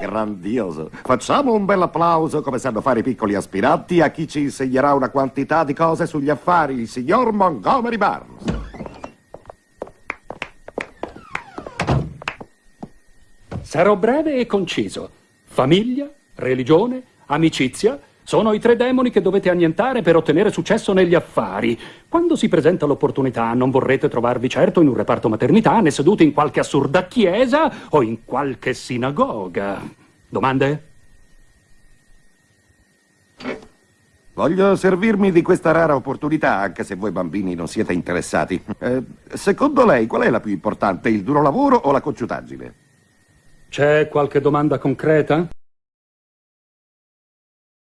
Grandioso. Facciamo un bel applauso come sanno fare i piccoli aspiranti a chi ci insegnerà una quantità di cose sugli affari, il signor Montgomery Barnes. Sarò breve e conciso. Famiglia, religione, amicizia sono i tre demoni che dovete annientare per ottenere successo negli affari. Quando si presenta l'opportunità non vorrete trovarvi certo in un reparto maternità né seduti in qualche assurda chiesa o in qualche sinagoga. Domande? Voglio servirmi di questa rara opportunità, anche se voi bambini non siete interessati. Eh, secondo lei, qual è la più importante, il duro lavoro o la cocciutaggine? C'è qualche domanda concreta?